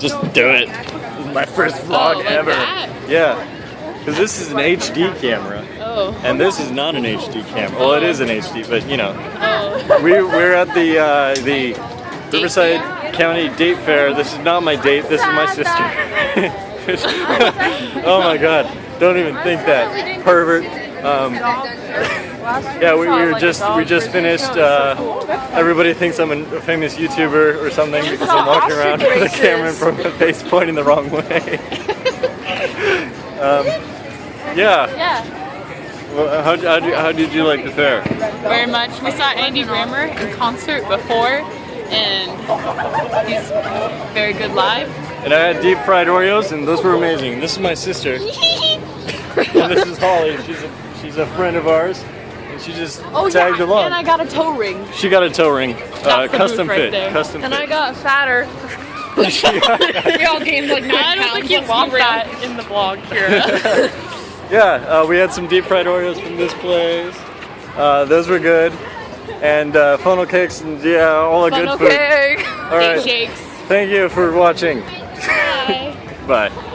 Just do it. This is my first vlog Oh, ever. Yeah. Because this is an HD camera. Oh. And this is not an HD camera. Well, it is an HD, but you know. Oh. We, we're at the, uh, the Riverside County Date Fair. This is not my date, this is my sister. oh my god. Don't even think that. Pervert. Um, yeah, we, we were just we just finished. Uh, everybody thinks I'm a famous YouTuber or something because I'm walking around with a camera in front of my face pointing the wrong way. um, yeah. Yeah. Well, how, how, did- how did you like the fair? Very much. We saw Andy Grammer in concert before, and he's very good live. And I had deep fried Oreos, and those were amazing. This is my sister, and this is Holly. She's a she's a friend of ours, and she just oh tagged yeah, along. and I got a toe ring. she got a toe ring, uh, the custom booth right fit, there. custom And fit. I got fatter. We all gained like nine I don't pounds. think you and walked want that in the vlog, Kira. yeah, uh, we had some deep fried Oreos from this place. Uh, those were good, and uh, funnel cakes, and yeah, all the good food. Okay. All right, Shakes. thank you for watching. Bye. Bye.